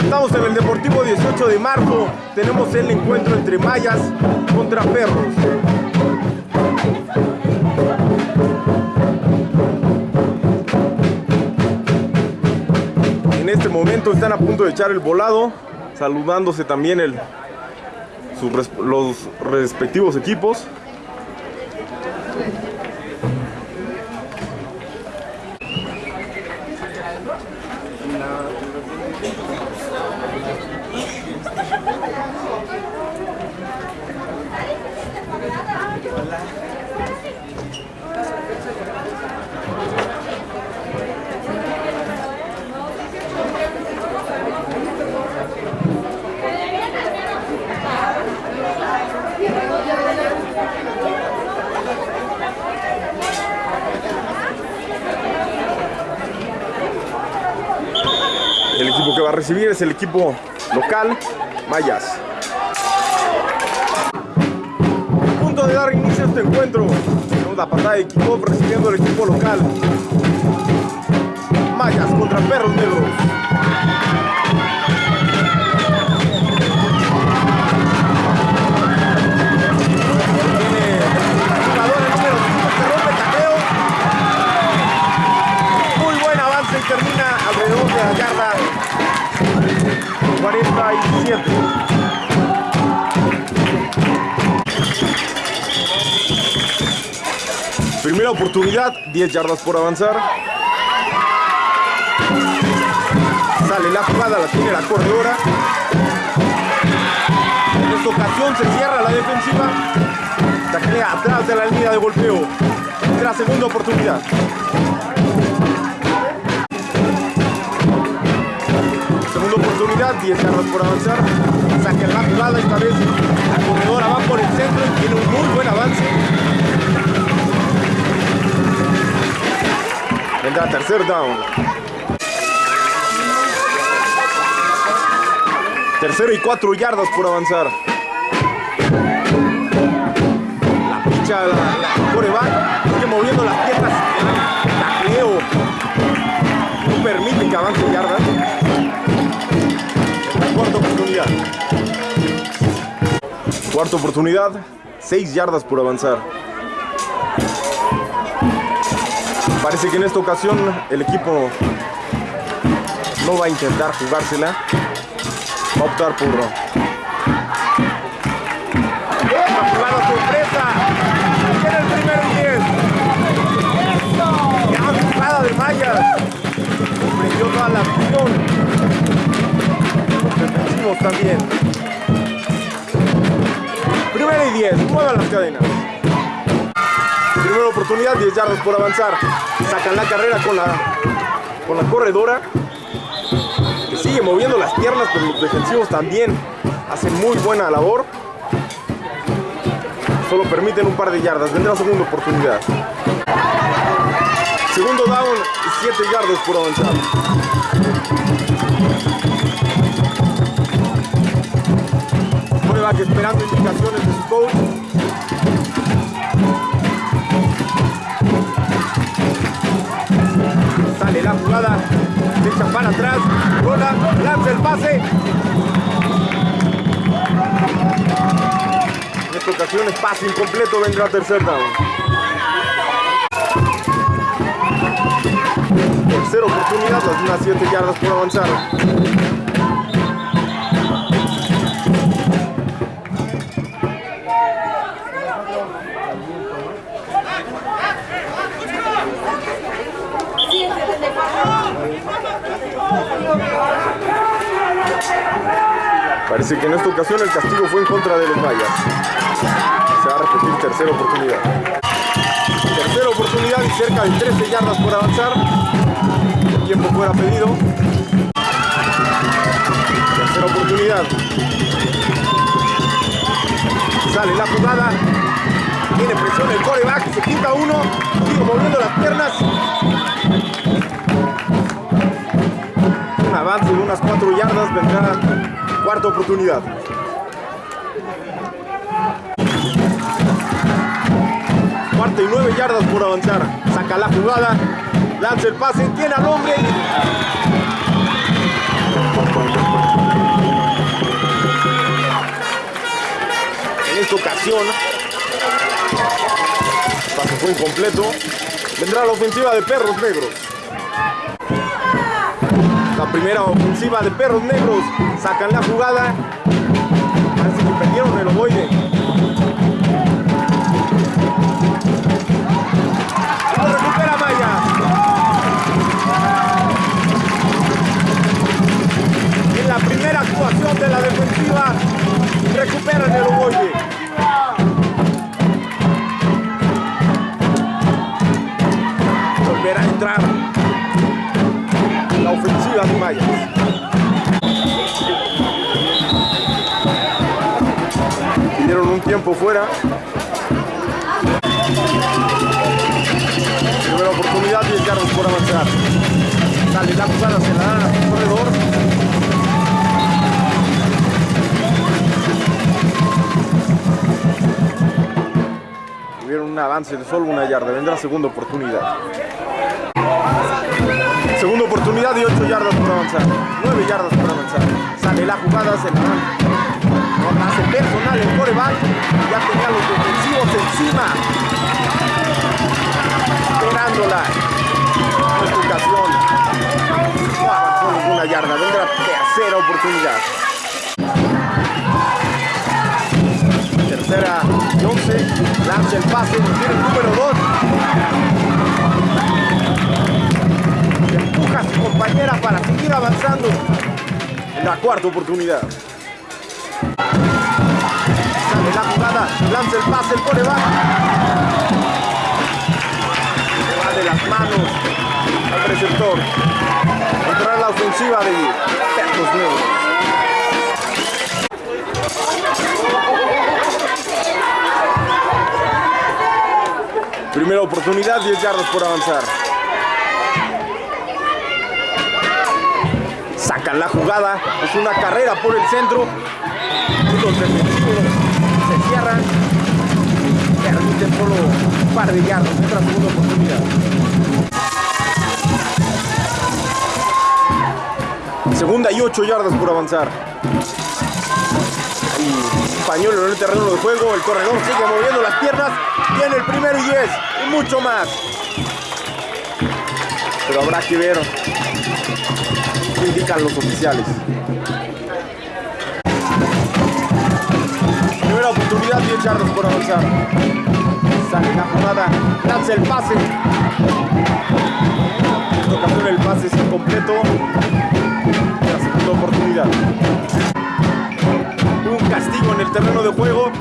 Estamos en el Deportivo 18 de marzo. Tenemos el encuentro entre mayas contra perros. En este momento están a punto de echar el volado, saludándose también el, sus los respectivos equipos. El equipo que va a recibir es el equipo local, Mayas. A punto de dar inicio a este encuentro. La patada de kickoff recibiendo el equipo local. Mayas contra Perros Negros. Primera oportunidad, 10 yardas por avanzar. Sale la jugada, la tiene la corredora. En esta ocasión se cierra la defensiva. Taclea atrás de la línea de golpeo. La segunda oportunidad. Segunda oportunidad, 10 yardas por avanzar. Saca la jugada, esta vez la corredora va por el centro y tiene un muy buen avance. Vendrá tercer down. Tercero y cuatro yardas por avanzar. La picha, la, la coreback, sigue moviendo las piernas. Tacleo. No permite que avance yardas. Cuarta oportunidad. Cuarta oportunidad, 6 yardas por avanzar. Parece que en esta ocasión el equipo no va a intentar jugársela. Va a optar por una sorpresa. En el primer y 10. Gran jugada de Mayas. La defensivos también. Primera y 10. Muevan las cadenas. Primera oportunidad, 10 yardas por avanzar. Sacan la carrera con la, con la corredora. Que sigue moviendo las piernas, pero los defensivos también hacen muy buena labor. Solo permiten un par de yardas. Vendrá segunda oportunidad. Segundo down y 7 yardas por avanzar. Coreback esperando indicaciones de su coach. La jugada, se echa para atrás, rola, lanza el pase. En esta ocasión es pase incompleto, vendrá tercer down. Tercera oportunidad, las unas 7 yardas por avanzar. Parece que en esta ocasión el castigo fue en contra de los mayas. Se va a repetir tercera oportunidad. Tercera oportunidad y cerca de 13 yardas por avanzar. El tiempo fuera pedido. Tercera oportunidad. Sale la jugada. Tiene presión el coreback. Se quita uno. Sigue moviendo las piernas. 4 yardas. Vendrá cuarta oportunidad. 49 yardas por avanzar. Saca la jugada, lanza el pase, tiene al hombre. En esta ocasión, el pase fue incompleto. Vendrá la ofensiva de Perros Negros. La primera ofensiva de Perros Negros. Sacan la jugada. Parece que perdieron el ovoide. Lo recupera. En la primera actuación de la defensiva, recuperan el ovoide. De Mayas. Dieron un tiempo fuera. Primera oportunidad, 10 yardas por avanzar. Sale la jugada, se la dan al corredor. Tuvieron un avance de solo una yarda. Vendrá segunda oportunidad. Segunda oportunidad y 8 yardas por avanzar. 9 yardas por avanzar. Sale la jugada, se la. No hace personal el coreback. Ya tenía los defensivos encima. Esperándola. Ocasión. No avanzó ninguna yarda. Vendrá tercera oportunidad. Tercera y 11. Lanza el pase. Tiene el número 2 empuja a su compañera para seguir avanzando en la cuarta oportunidad. Sale la jugada, lanza el pase, el. Se va de las manos al receptor. Entrará la ofensiva de Perros Negros. Primera oportunidad, 10 yardas por avanzar. Sacan la jugada, es una carrera por el centro, los defensivos se cierran, permiten solo un par de yardas, otra segunda oportunidad. Segunda y ocho yardas por avanzar. Y Pañuelo en el terreno de juego, el corredor sigue moviendo las piernas, tiene el primero y diez, y mucho más. Pero habrá que ver que indican los oficiales. Primera oportunidad, 10 yardas por avanzar. Sale la jugada, lanza el pase. En esta el pase es incompleto. La segunda oportunidad. Un castigo en el terreno de juego.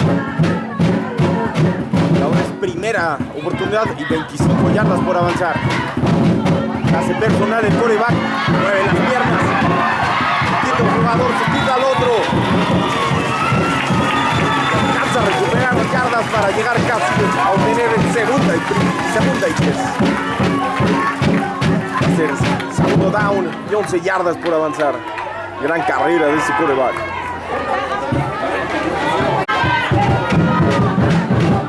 Ahora es primera oportunidad y 25 yardas por avanzar. Hace personal el coreback, mueve las piernas, quita un jugador, se quita al otro. Alcanza a recuperar yardas para llegar casi a obtener el segunda y, segunda y. Hacer segundo down y 11 yardas por avanzar. Gran carrera de ese coreback.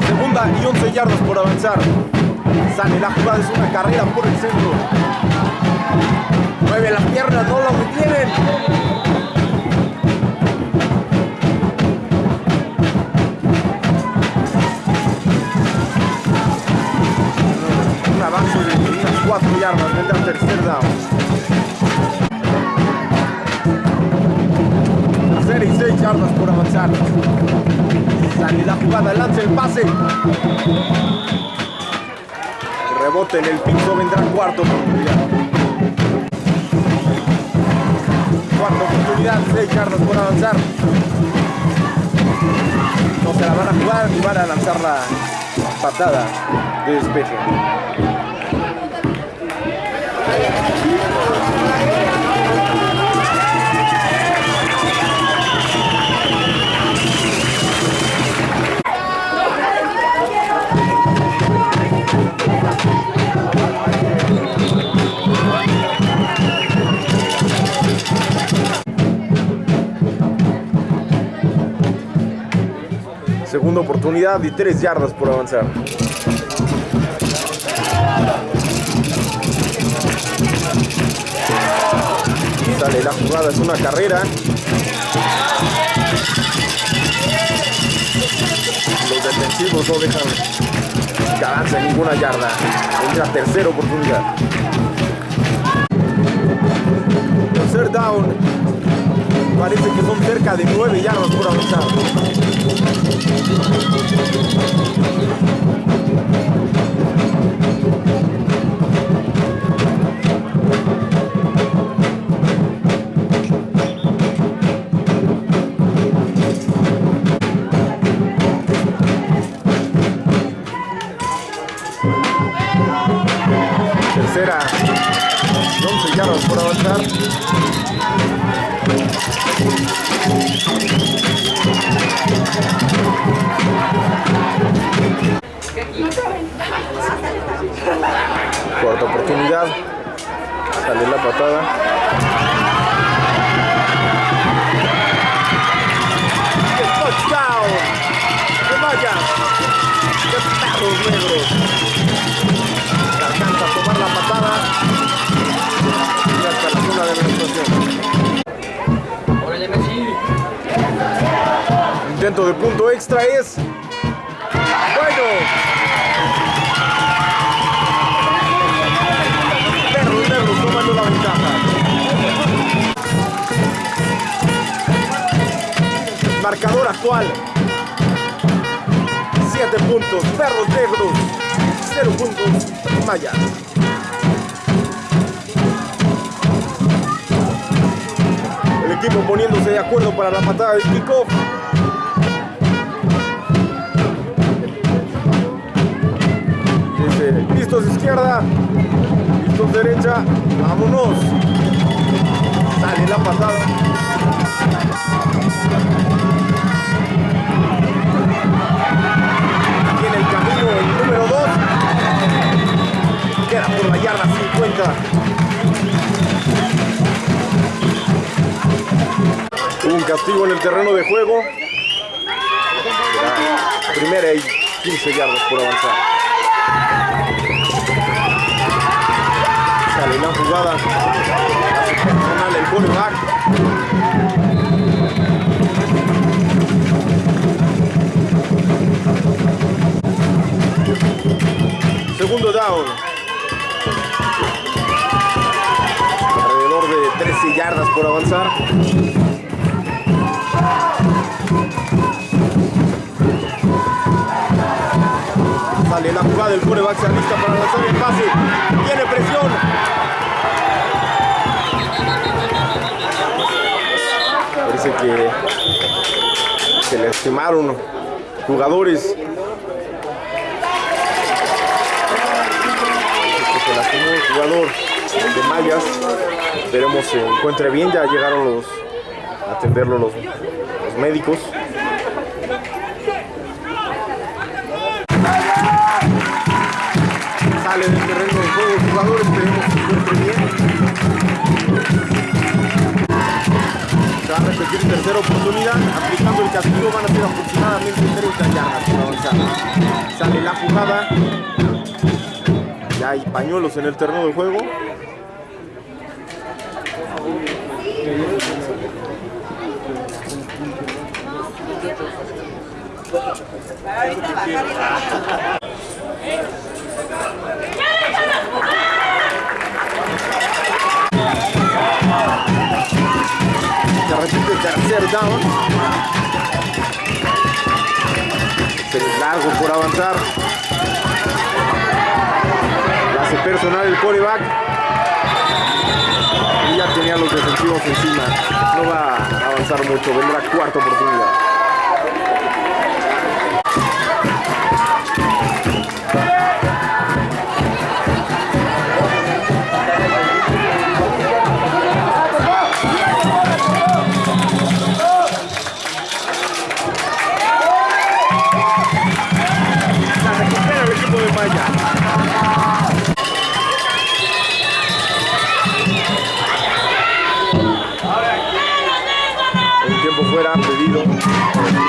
Segunda y 11 yardas por avanzar. Sale la jugada, es una carrera por el centro. Mueve las piernas, no lo detienen. Un avance de unas 4 yardas, vendrá tercer down. Tercera y 6 yardas por avanzar. Sale la jugada, lanza el pase. Rebote en el piso, vendrá cuarta Cuarta oportunidad, 6 yardas por avanzar. No se la van a jugar ni van a lanzar la patada de despeje. Segunda oportunidad y 3 yardas por avanzar. Sale la jugada, es una carrera. Los defensivos no dejan que avance ninguna yarda. Entra tercera oportunidad. Tercer down. Parece que son cerca de 9 yardas por avanzar. Tercera. 11 yardas por avanzar. Cuarta oportunidad. Sale la patada. ¡Touchdown! Alcanza a tomar la patada. Y hasta la zona de Intento de punto extra es. Bueno. Perros negros tomando la ventaja. Marcador actual. 7 puntos. Perros negros. 0 puntos. Mayas. El equipo poniéndose de acuerdo para la patada de kickoff. Listos izquierda, listos derecha, vámonos. Sale la patada. Aquí en el camino el número 2. Queda por la yarda 50. Hubo un castigo en el terreno de juego. Primera y 15 yardas por avanzar. Sale la jugada. Personal el quarterback. Segundo down. Alrededor de 13 yardas por avanzar. Sale la jugada, el quarterback se alista para lanzar el pase. Tiene presión. Parece que se lastimaron jugadores. Se lastimó el jugador de Mayas. Esperemos se encuentre bien. Ya llegaron los atenderlo los médicos. Sale del terreno de juego el jugador, esperemos que se encuentre bien. Se va a repetir tercera oportunidad, aplicando el castigo van a ser aproximadamente 30 yardas por avanzar. Sale la jugada. Ya hay pañuelos en el terreno de juego. Se tercer down. Se les largo por avanzar. La hace personal el coreback. Y ya tenía los defensivos encima. No va a avanzar mucho. Vendrá cuarta oportunidad.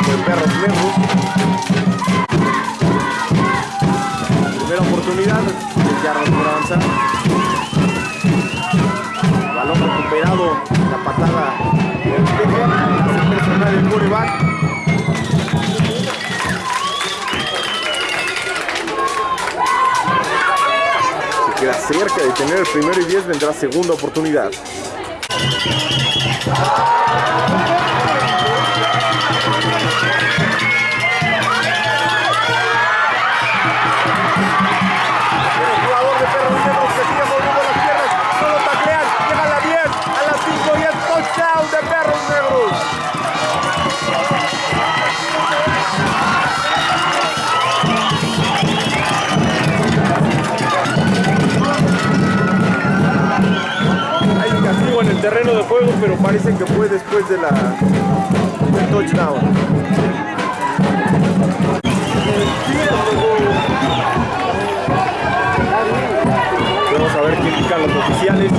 De Perros Negros. Primera oportunidad. 10 yardas por avanzar. Balón recuperado, la patada del hace personal el quarterback. Se queda cerca de tener el primero y 10, vendrá segunda oportunidad. Que fue después de la, del touchdown. Vamos a ver qué indican los oficiales.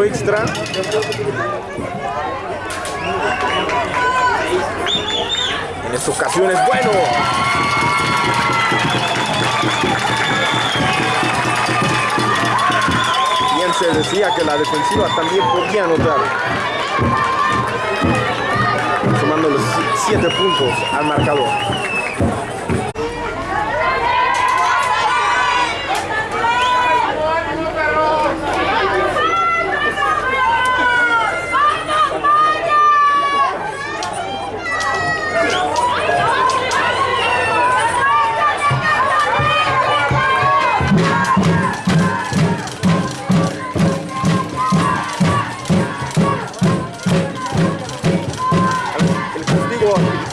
Extra. En esta ocasión es bueno. Bien se decía que la defensiva también podía anotar. Sumando los 7 puntos al marcador.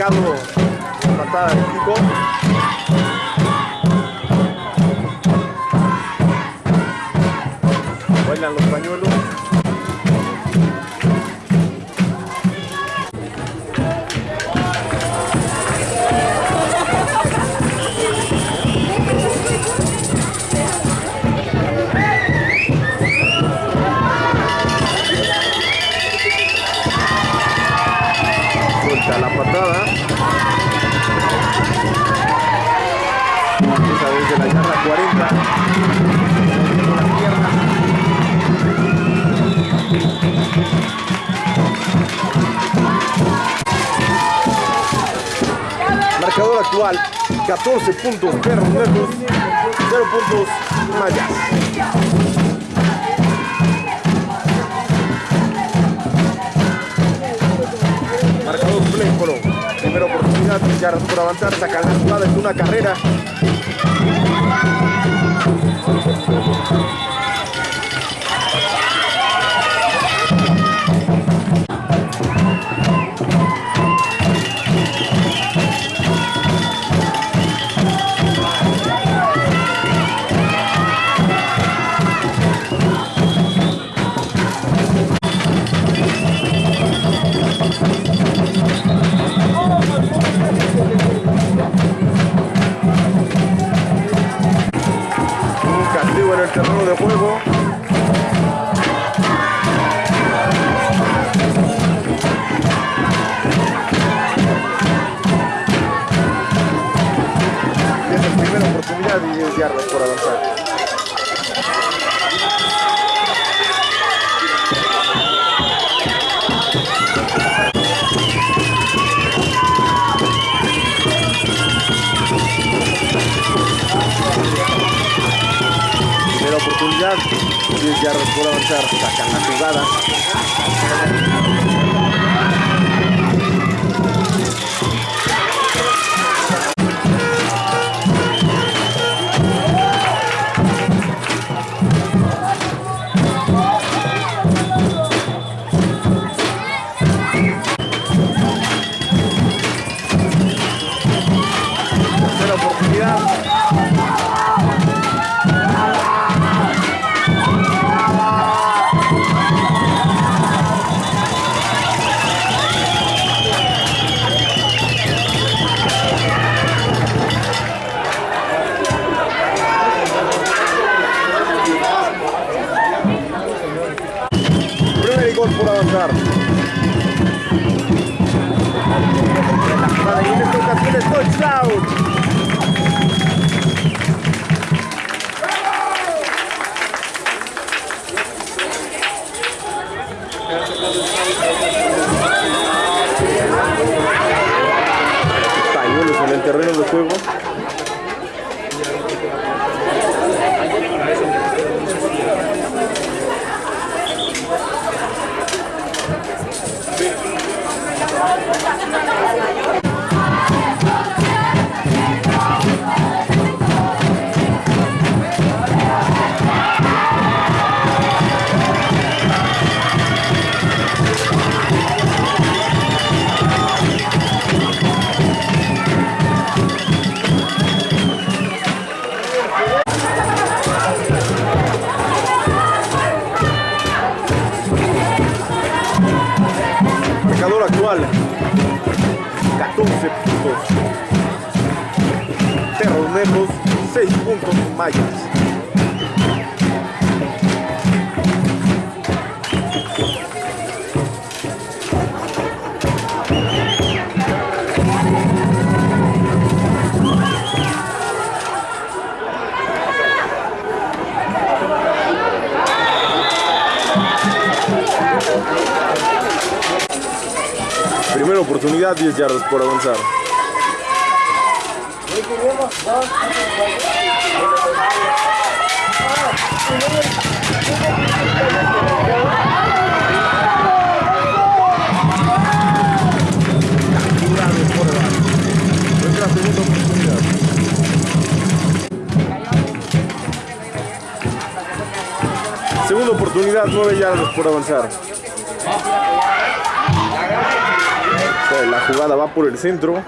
Aplicado patada de pico. Bailan los pañuelos. Marcador actual, 14 puntos Perros Negros, 0 puntos Mayas. Marcador play color. Primera oportunidad, yardas por avanzar, sacan la jugada es una carrera. De juego. Es la primera oportunidad y 10 yardas por avanzar. 10 yardas por avanzar, sacan la jugada. Es touchdown. En el terreno de juego. Actual. 14 puntos. Negros, 6 puntos Mayas. 10 yardas por avanzar. Segunda oportunidad, 9 yardas por avanzar. La jugada va por el centro.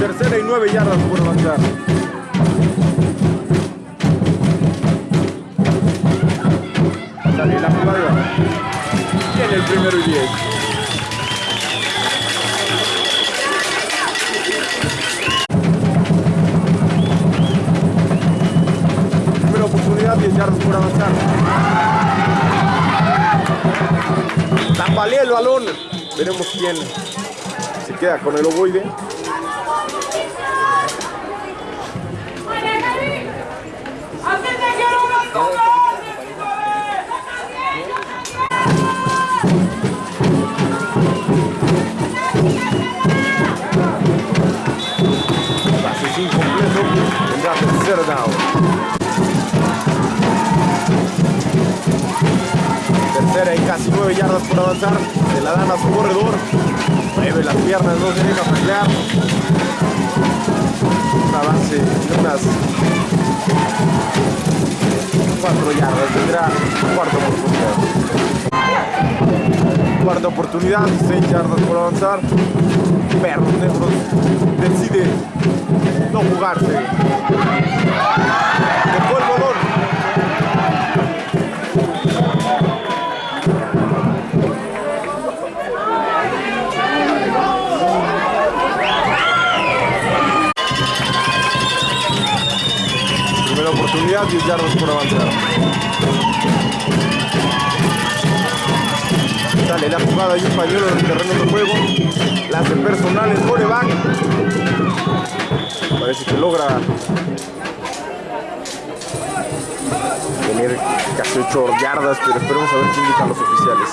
Tercera y nueve yardas por avanzar. Sale la jugada. Tiene el primero y diez. Oportunidad, 10 yardas por avanzar. Tambalea el balón. Veremos quién se queda con el ovoide. Por avanzar. Se la dan a su corredor. Mueve las piernas, no se deja pelear. Un avance de unas 4 yardas. Tendrá cuarta oportunidad. Cuarta oportunidad, 6 yardas por avanzar. Perros negros decide no jugarse. Dejó el balón. Oportunidad, 10 yardas por avanzar. Sale la jugada y un pañuelo en el terreno de juego. La personal el coreback. Parece que logra tener casi 8 yardas, pero esperemos a ver qué indican los oficiales.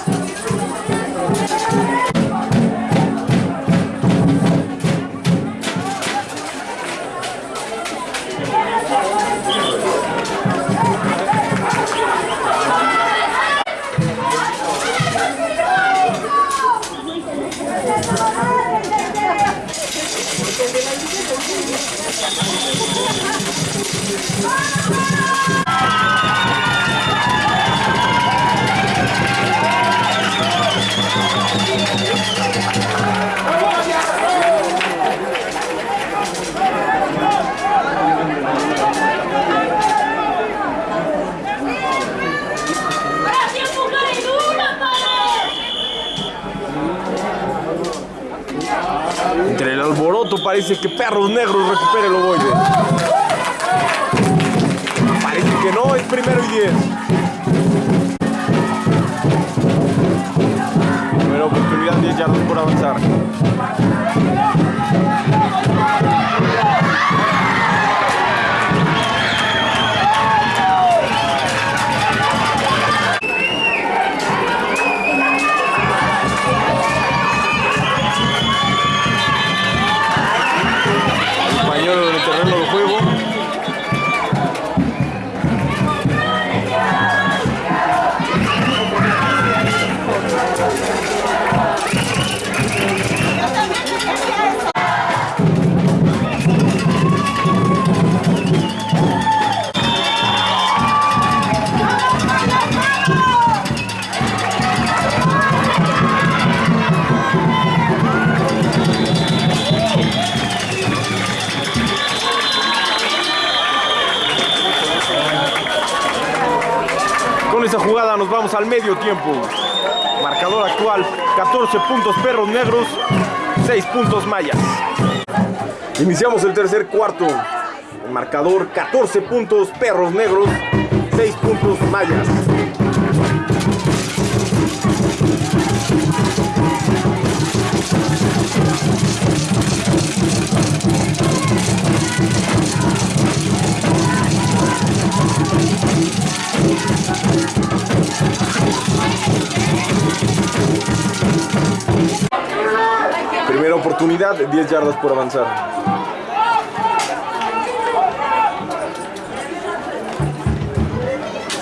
Entre el alboroto parece que perros negros recupere el ovoide. Que no, es primero y diez. Primera oportunidad, 10 yardas por avanzar. Al medio tiempo. Marcador actual, 14 puntos Perros Negros, 6 puntos Mayas. Iniciamos el tercer cuarto. El marcador, 14 puntos Perros Negros, 6 puntos Mayas. Oportunidad, 10 yardas por avanzar.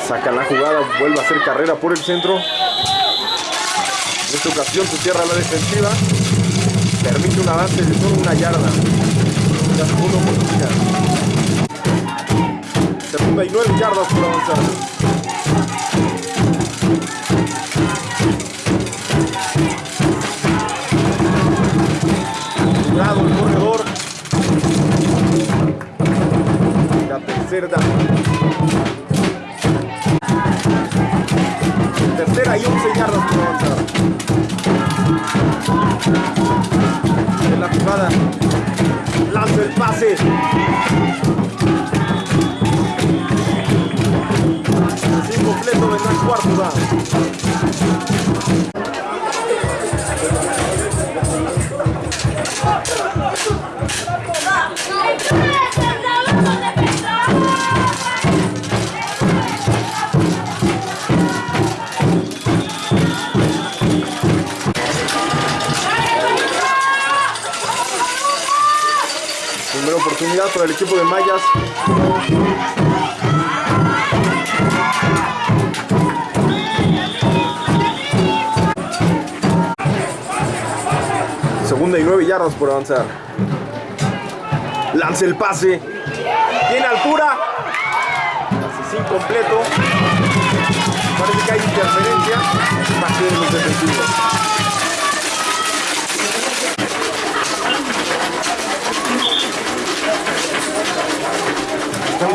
Sacan la jugada, vuelve a hacer carrera por el centro. En esta ocasión se cierra la defensiva. Permite un avance de solo una yarda. La segunda oportunidad. Segunda y nueve yardas por avanzar. La tercera. Y 11 yardas por. En la jugada. Lanza el pase. Es incompleto vendrá cuarto down. Oportunidad para el equipo de Mayas. Segunda y nueve yardas por avanzar. Lanza el pase. Tiene altura. Pase sin completo. Parece que hay interferencia. Pase de los defensivos.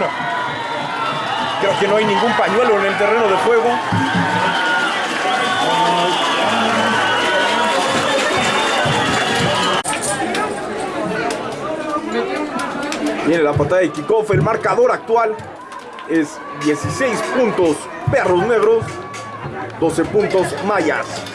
Creo que no hay ningún pañuelo en el terreno de juego. Viene la patada de kickoff. El marcador actual es 16 puntos Perros Negros, 12 puntos Mayas.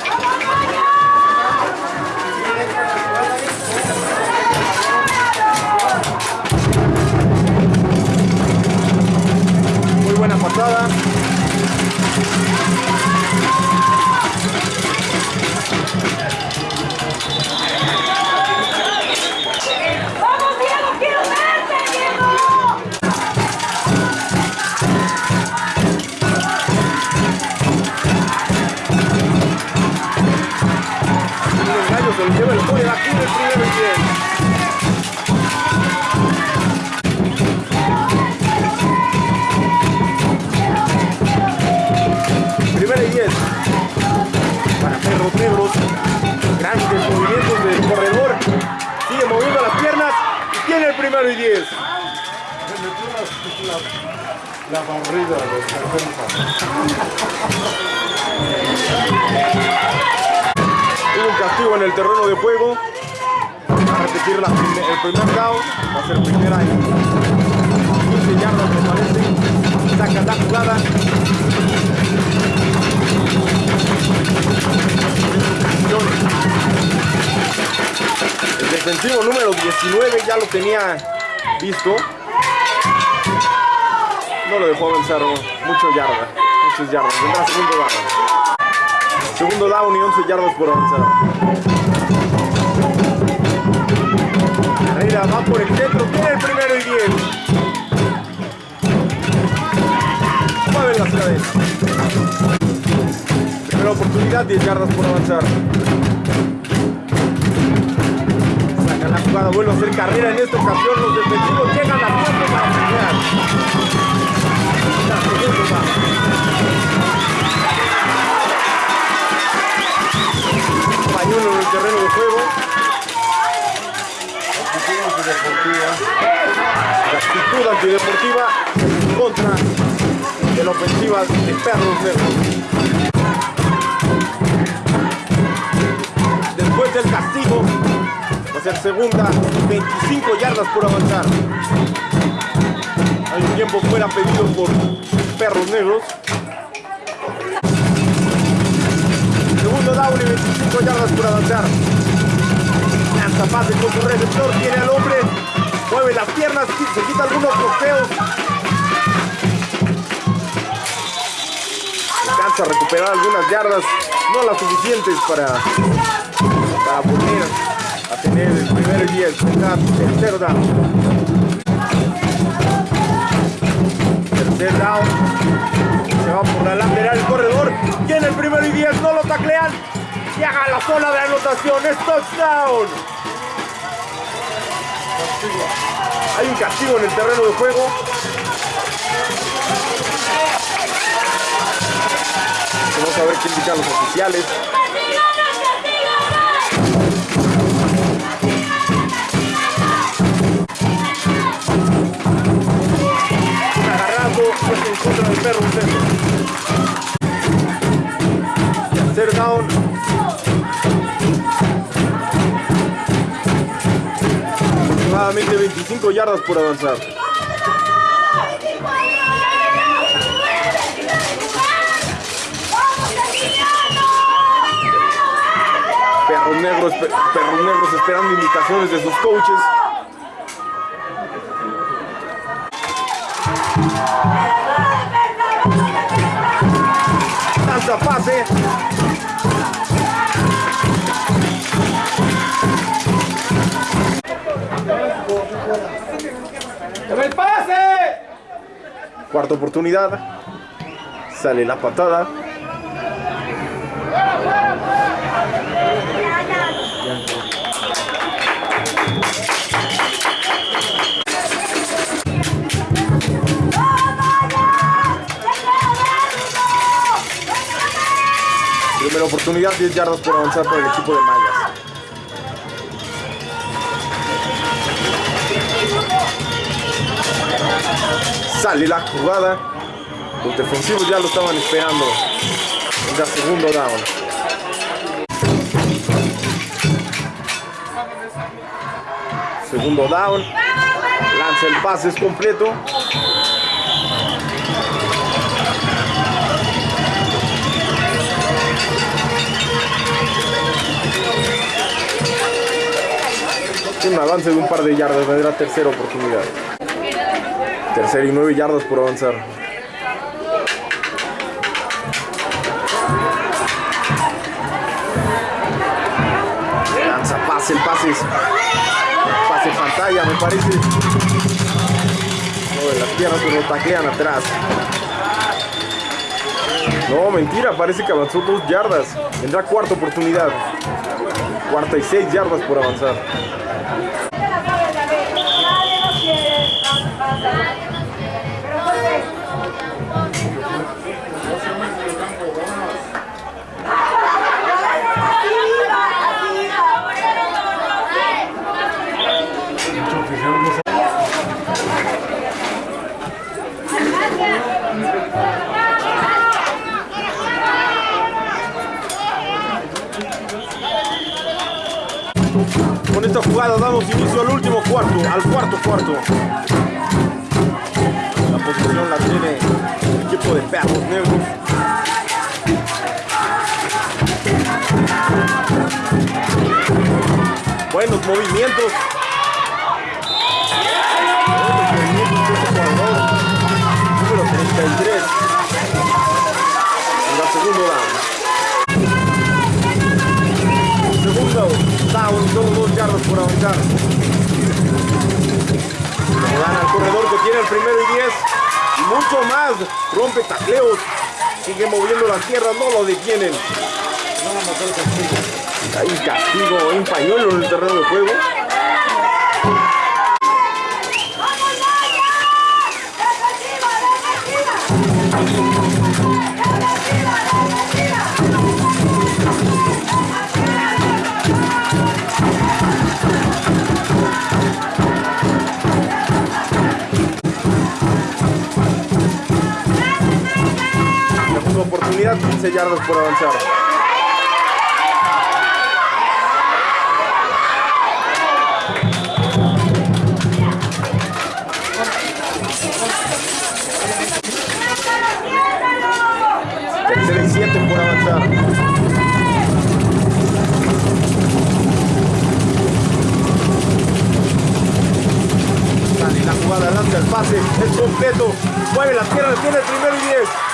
La barrida de defensa. Hubo un castigo en el terreno de juego. Va a repetir la el primer down. Va a ser primera y 15 yardas me parece. Saca la jugada. El defensivo número 19 ya lo tenía visto. No lo dejó avanzar mucho yarda. Muchas yardas. Vendrá segundo down. Segundo down y 11 yardas por avanzar. Carrera va por el centro, tiene el primero y 10. Mueve las cadenas. Primera oportunidad, 10 yardas por avanzar. Saca la jugada, vuelve a hacer carrera en esta ocasión. Los defensivos llegan a tiempo para pelear. Pañuelo en el terreno de juego. Actitud antideportiva. La actitud antideportiva contra de la ofensiva de Perros Negros. Después del castigo, va a segunda, 25 yardas por avanzar. Hay un tiempo fuera pedido por Perros Negros. Segundo down y 25 yardas por avanzar. Lanza pase con su receptor, tiene al hombre, mueve las piernas, se quita algunos bloqueos. Alcanza a recuperar algunas yardas, no las suficientes para, para volver a tener el primer y 10, tercer down. Tercer down. Se va por la lateral el corredor. Tiene el primero y 10, no lo taclean. Llega la zona de anotación, es touchdown. Hay un castigo en el terreno de juego. Vamos a ver qué indican los oficiales. Perro centro. Tercer down. Aproximadamente 25 yardas por avanzar. Perros negros, pe- perros esperando indicaciones de sus coaches. ¡El pase! Cuarta oportunidad. Sale la patada. Oportunidad, 10 yardas por avanzar por el equipo de Mayas. Sale la jugada. Los defensivos ya lo estaban esperando. Ya segundo down. Segundo down. Lanza el pase, es completo. Avance de un par de yardas, vendrá tercera oportunidad. Tercera y nueve yardas por avanzar. Lanza pase, el pase pase pantalla, me parece. No, de las piernas pero lo taclean atrás. No, mentira, parece que avanzó dos yardas. Vendrá cuarta oportunidad. Cuarta y seis yardas por avanzar. Cuarto, al cuarto cuarto. La posición la tiene el equipo de perros negros. Buenos movimientos. Número 33. En la segundo down. Segundo down, solo dos yardas por avanzar. Al corredor que tiene el primero y 10. Y mucho más. Rompe tacleos. Sigue moviendo las tierras, no lo detienen. Un castigo, un pañuelo en el terreno de juego. Oportunidad, 15 yardas por avanzar. Tercera y 7 por avanzar. La jugada, lanza el pase, es completo, mueve las piernas, tiene el primero y 10.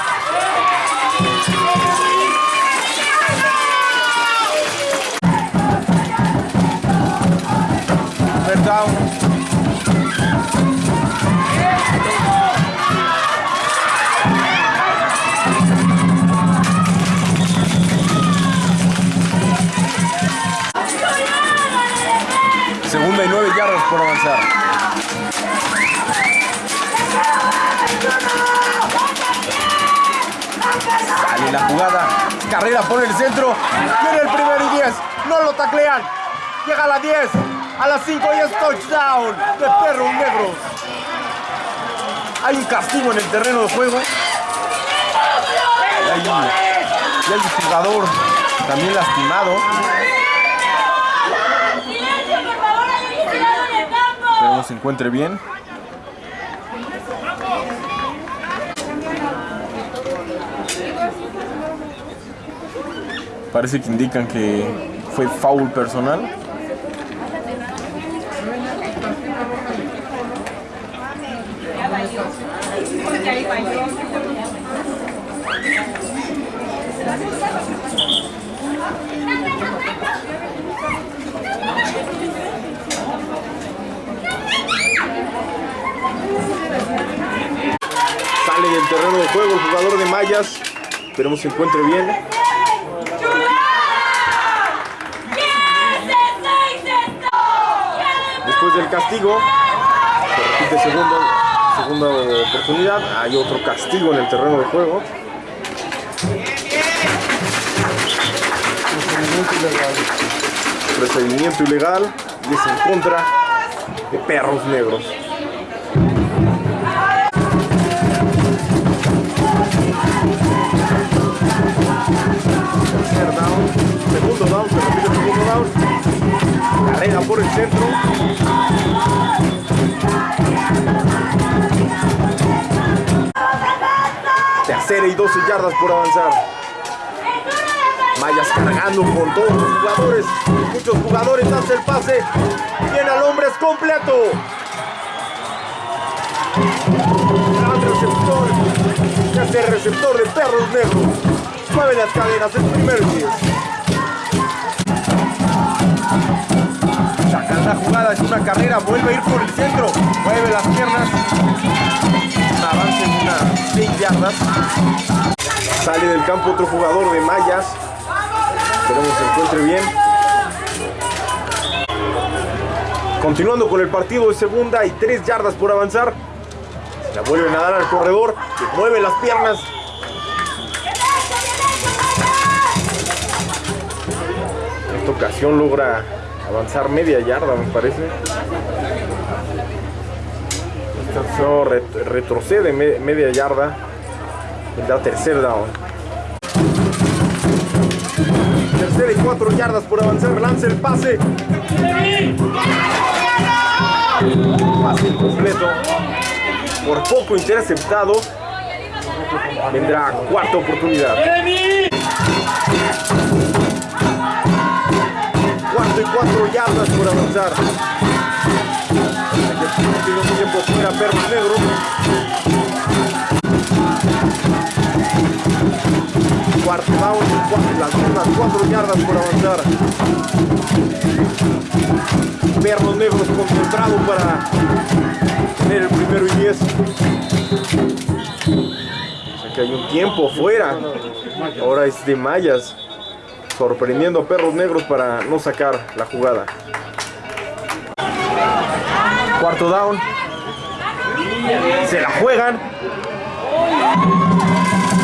Segunda y nueve yardas por avanzar. Sale la jugada. Carrera por el centro. Tiene el primero y 10. No lo taclean. Llega la 10. A las 5 y es touchdown de perros negros. Hay un castigo en el terreno de juego. Y hay, un jugador también lastimado. Esperemos se encuentre bien. Parece que indican que fue foul personal. Sale del terreno de juego el jugador de Mayas. Esperemos se encuentre bien. Después del castigo, se repite segunda, segunda oportunidad. Hay otro castigo en el terreno de juego. Procedimiento ilegal y es en contra de perros negros. segundo down, se repite el segundo down, carrera por el centro. Tercera y 12 yardas por avanzar. Mayas cargando con todos los jugadores. Muchos jugadores hace el pase. Viene al hombre, es completo. Gran receptor. Este receptor de perros negros. Mueve las cadenas, el primero y 10. Sacan la jugada, es una carrera, vuelve a ir por el centro, mueve las piernas, avance en unas 6 yardas. Sale del campo otro jugador de Mayas. Esperemos se encuentre bien. Continuando con el partido de segunda y 3 yardas por avanzar. La vuelven a dar al corredor, que mueve las piernas. Esta ocasión logra avanzar media yarda, me parece. Esta retrocede me- media yarda. Vendrá tercer down. Tercera y cuatro yardas por avanzar. Lanza el pase. Pase incompleto. Por poco interceptado. Vendrá cuarta oportunidad. Cuarto y cuatro yardas por avanzar. Tiene un tiempo fuera Perros Negros. Cuarto down, cua- las mismas cuatro yardas por avanzar. Perros Negros concentrado para tener el primero y diez. O hay un tiempo fuera. Ahora es de Mayas sorprendiendo a Perros Negros para no sacar la jugada. Cuarto down. Se la juegan.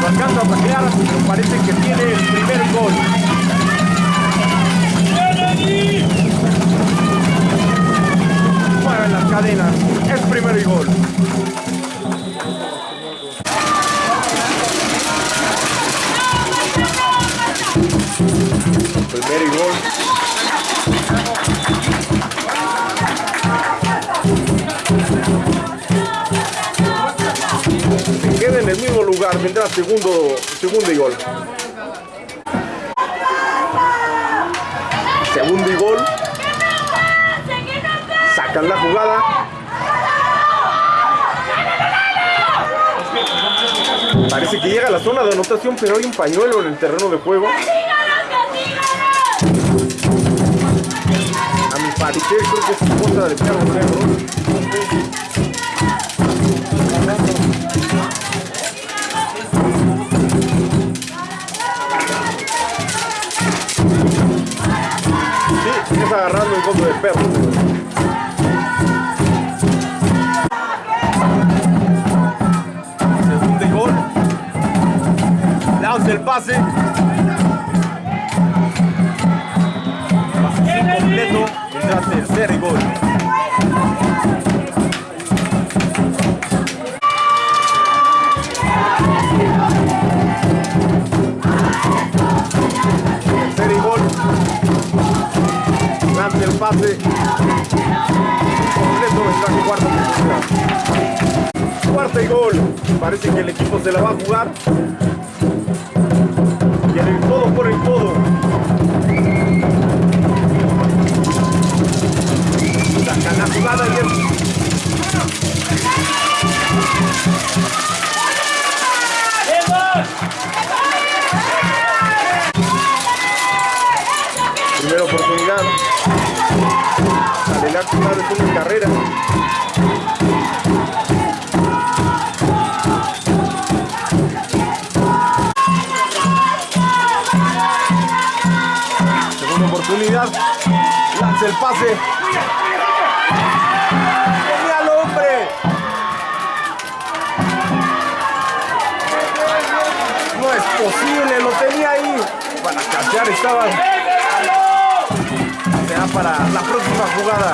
No alcanza a taclear, pero parece que tiene el primer gol. Mueven las cadenas. Es primero y gol. Primero y gol. Se queda en el mismo lugar, vendrá segundo, segundo y gol. Segundo y gol. Sacan la jugada. Parece que llega a la zona de anotación, pero hay un pañuelo en el terreno de juego. Parecer creo que es en contra de perros negros. Sí, es agarrando en contra de perros. Segundo y gol. Lanza el pase. Pase incompleto. Vendrá tercer y gol. Tercer y gol. Lanza el pase. Completo vendrá cuarta oportunidad. Cuarta y gol. Parece que el equipo se la va a jugar. Primera oportunidad. Es una carrera. Segunda oportunidad. Lanza el pase. No es posible, lo tenía ahí. Para cachear estaba. Será para la próxima jugada.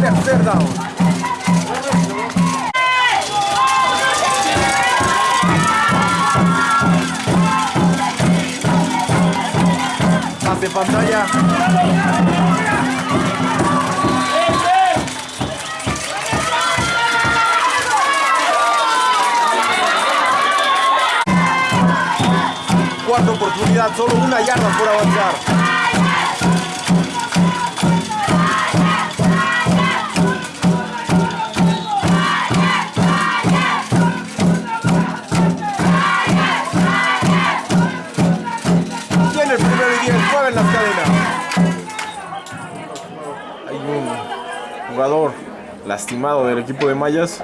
Tercer down. Pase pantalla. Oportunidad, solo una yarda por avanzar. Tiene el primero y diez, mueven las cadenas. Hay un jugador lastimado del equipo de Mayas.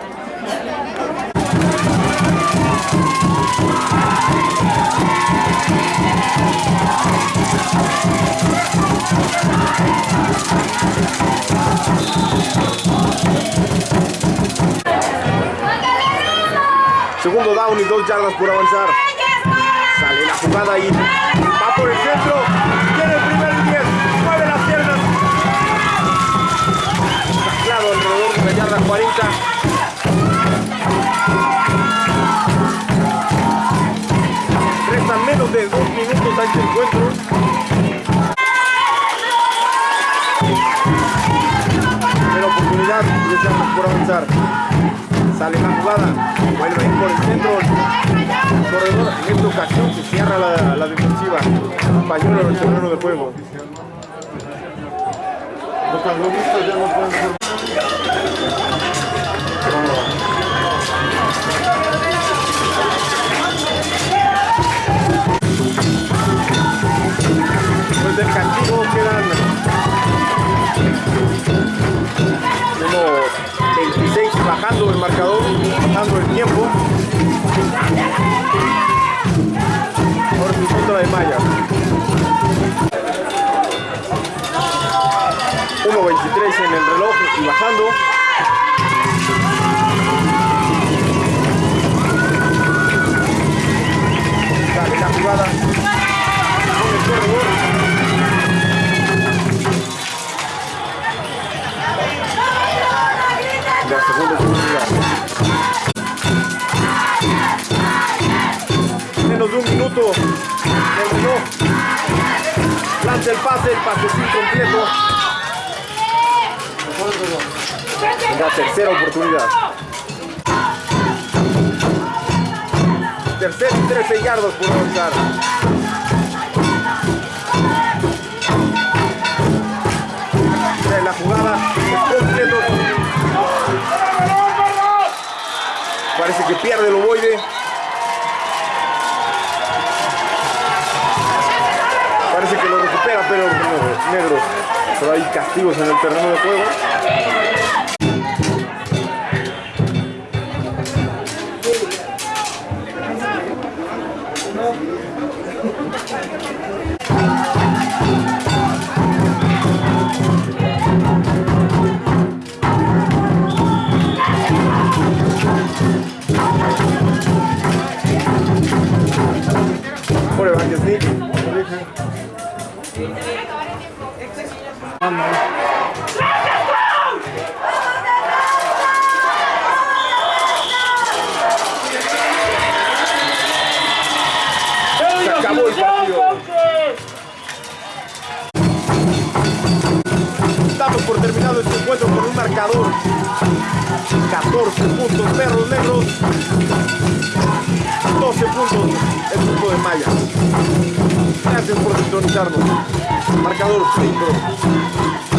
Segundo down y dos yardas por avanzar. Sale la jugada y este encuentro. Primera oportunidad, por avanzar. Sale la jugada, vuelve a por el centro. Corredor, en esta ocasión se cierra la, la defensiva. Pañuelo en el terreno de juego. Los ya no pueden ser. 26 bajando el marcador, bajando el tiempo. En contra de Maya. 1.23 en el reloj y bajando. Sale la jugada con el corredor. Menos de un minuto reloj. Lanza el pase, el pase es incompleto. La tercera oportunidad. Tercer y 13 yardas por avanzar. La jugada Parece que pierde el ovoide. Parece que lo recupera, pero negro. Pero hay castigos en el terreno de juego. 14 puntos, perros negros. 12 puntos, el grupo de Maya. Gracias por sintonizarnos. Marcador Free Pro.